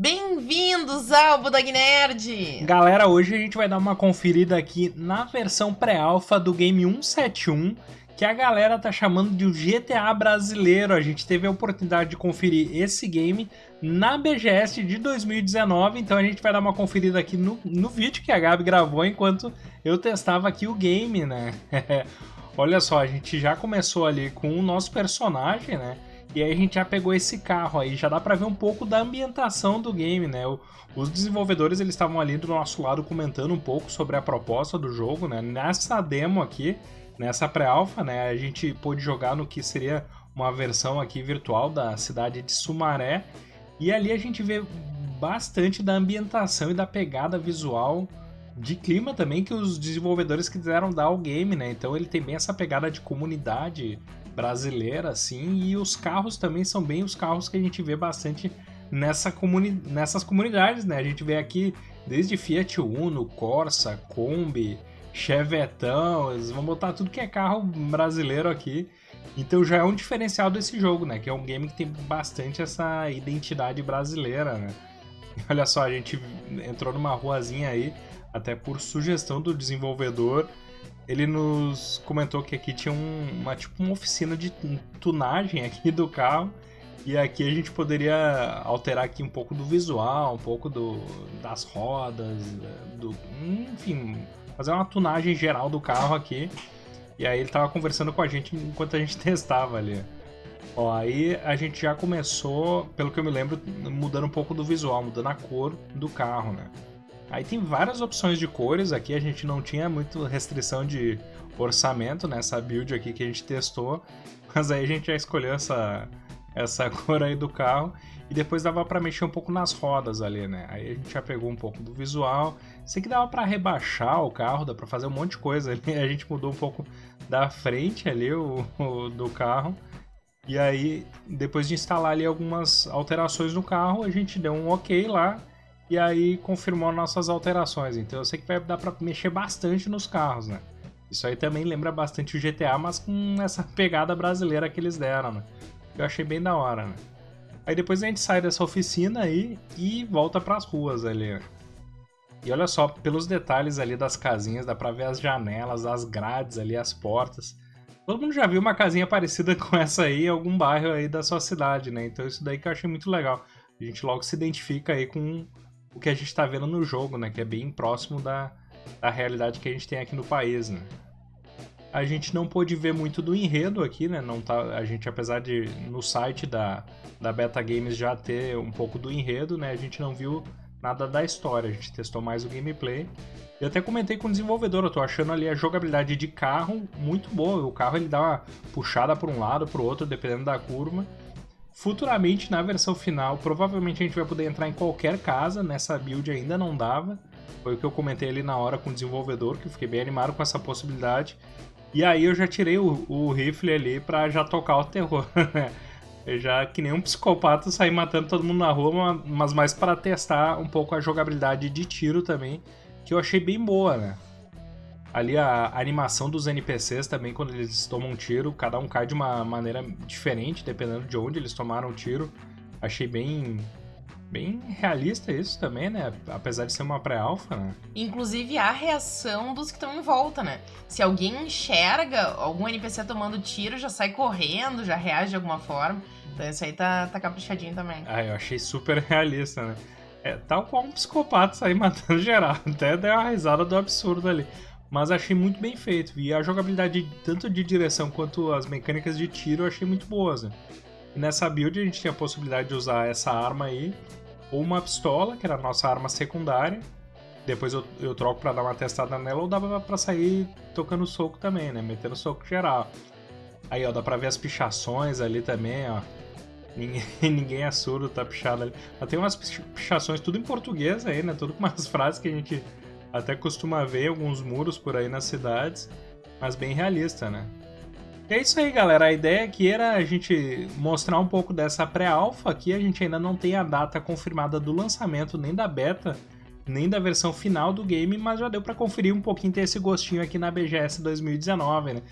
Bem-vindos ao Budag Nerd! Galera, hoje a gente vai dar uma conferida aqui na versão pré-alpha do game 171, que a galera tá chamando de o GTA brasileiro. A gente teve a oportunidade de conferir esse game na BGS de 2019, então a gente vai dar uma conferida aqui no, no vídeo que a Gabi gravou enquanto eu testava aqui o game, né? Olha só, a gente já começou ali com o nosso personagem, né? E aí a gente já pegou esse carro aí, já dá pra ver um pouco da ambientação do game, né? Os desenvolvedores eles estavam ali do nosso lado comentando um pouco sobre a proposta do jogo, né? Nessa demo aqui, nessa pré-alpha, né? A gente pôde jogar no que seria uma versão aqui virtual da cidade de Sumaré. E ali a gente vê bastante da ambientação e da pegada visual de clima também que os desenvolvedores quiseram dar ao game, né? Então ele tem bem essa pegada de comunidade brasileira, assim, e os carros também são bem os carros que a gente vê bastante nessa comuni nessas comunidades, né? A gente vê aqui desde Fiat Uno, Corsa, Kombi, Chevetão, eles vão botar tudo que é carro brasileiro aqui. Então já é um diferencial desse jogo, né? Que é um game que tem bastante essa identidade brasileira, né? Olha só, a gente entrou numa ruazinha aí, até por sugestão do desenvolvedor, ele nos comentou que aqui tinha um, uma tipo uma oficina de tunagem aqui do carro e aqui a gente poderia alterar aqui um pouco do visual, um pouco do, das rodas, do, enfim, fazer uma tunagem geral do carro aqui. E aí ele tava conversando com a gente enquanto a gente testava ali. Ó, aí a gente já começou, pelo que eu me lembro, mudando um pouco do visual, mudando a cor do carro, né? Aí tem várias opções de cores aqui, a gente não tinha muito restrição de orçamento nessa build aqui que a gente testou, mas aí a gente já escolheu essa, essa cor aí do carro. E depois dava para mexer um pouco nas rodas ali, né? Aí a gente já pegou um pouco do visual, sei que dava para rebaixar o carro, dá para fazer um monte de coisa ali, a gente mudou um pouco da frente ali o, o do carro. E aí, depois de instalar ali algumas alterações no carro, a gente deu um ok lá e aí confirmou nossas alterações. Então eu sei que vai dar para mexer bastante nos carros, né? Isso aí também lembra bastante o GTA, mas com essa pegada brasileira que eles deram, né? Eu achei bem da hora, né? Aí depois a gente sai dessa oficina aí e volta para as ruas ali. E olha só, pelos detalhes ali das casinhas, dá pra ver as janelas, as grades ali, as portas. Todo mundo já viu uma casinha parecida com essa aí em algum bairro aí da sua cidade, né? Então isso daí que eu achei muito legal. A gente logo se identifica aí com o que a gente está vendo no jogo, né? Que é bem próximo da, da realidade que a gente tem aqui no país, né? A gente não pôde ver muito do enredo aqui, né? Não tá, a gente, apesar de no site da, da Beta Games já ter um pouco do enredo, né? A gente não viu nada da história, a gente testou mais o gameplay. Eu até comentei com o desenvolvedor, eu tô achando ali a jogabilidade de carro muito boa. O carro ele dá uma puxada para um lado, para o outro, dependendo da curva. Futuramente, na versão final, provavelmente a gente vai poder entrar em qualquer casa, nessa build ainda não dava. Foi o que eu comentei ali na hora com o desenvolvedor, que eu fiquei bem animado com essa possibilidade. E aí eu já tirei o, o rifle ali pra já tocar o terror, né? já que nem um psicopata sair matando todo mundo na rua, mas mais para testar um pouco a jogabilidade de tiro também, que eu achei bem boa, né? Ali a animação dos NPCs também, quando eles tomam um tiro, cada um cai de uma maneira diferente, dependendo de onde eles tomaram o tiro. Achei bem bem realista isso também, né? Apesar de ser uma pré-alfa, né? Inclusive a reação dos que estão em volta, né? Se alguém enxerga algum NPC tomando tiro, já sai correndo, já reage de alguma forma. Então isso aí tá, tá caprichadinho também. Ah, eu achei super realista, né? É tal qual um psicopata sair matando geral. Até deu uma risada do absurdo ali mas achei muito bem feito. E a jogabilidade, tanto de direção quanto as mecânicas de tiro, eu achei muito boas. Né? E nessa build a gente tinha a possibilidade de usar essa arma aí, ou uma pistola, que era a nossa arma secundária. Depois eu, eu troco para dar uma testada nela, ou dava para sair tocando soco também, né? Metendo soco geral. Aí, ó, dá pra ver as pichações ali também, ó. Ninguém, ninguém é surdo, tá pichado ali. Mas tem umas pichações tudo em português aí, né? Tudo com umas frases que a gente até costuma ver alguns muros por aí nas cidades, mas bem realista, né? E é isso aí, galera. A ideia aqui era a gente mostrar um pouco dessa pré-alpha aqui. A gente ainda não tem a data confirmada do lançamento, nem da beta, nem da versão final do game, mas já deu para conferir um pouquinho, ter esse gostinho aqui na BGS 2019, né?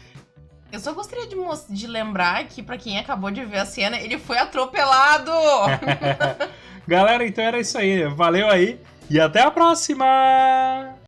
Eu só gostaria de, de lembrar que, para quem acabou de ver a cena, ele foi atropelado! Galera, então era isso aí. Valeu aí e até a próxima!